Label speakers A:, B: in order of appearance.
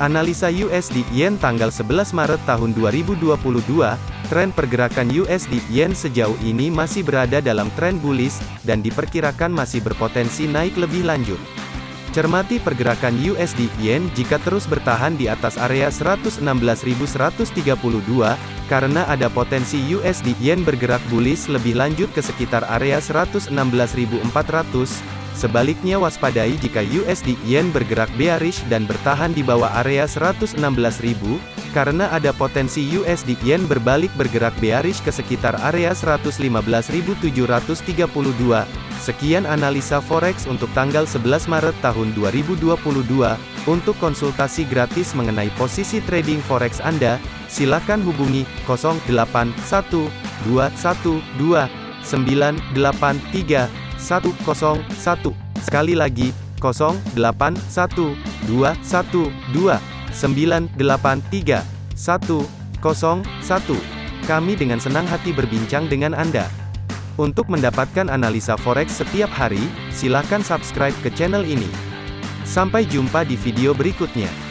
A: Analisa USD Yen tanggal 11 Maret tahun 2022, tren pergerakan USD Yen sejauh ini masih berada dalam tren bullish, dan diperkirakan masih berpotensi naik lebih lanjut. Cermati pergerakan USD Yen jika terus bertahan di atas area 116.132, karena ada potensi USD Yen bergerak bullish lebih lanjut ke sekitar area 116.400, Sebaliknya waspadai jika USD Yen bergerak bearish dan bertahan di bawah area 116.000, karena ada potensi USD Yen berbalik bergerak bearish ke sekitar area 115.732. Sekian analisa forex untuk tanggal 11 Maret tahun 2022. Untuk konsultasi gratis mengenai posisi trading forex Anda, silakan hubungi 081212983101. Sekali lagi, 081212983101. Kami dengan senang hati berbincang dengan Anda. Untuk mendapatkan analisa forex setiap hari, silakan subscribe ke channel ini. Sampai jumpa di video berikutnya.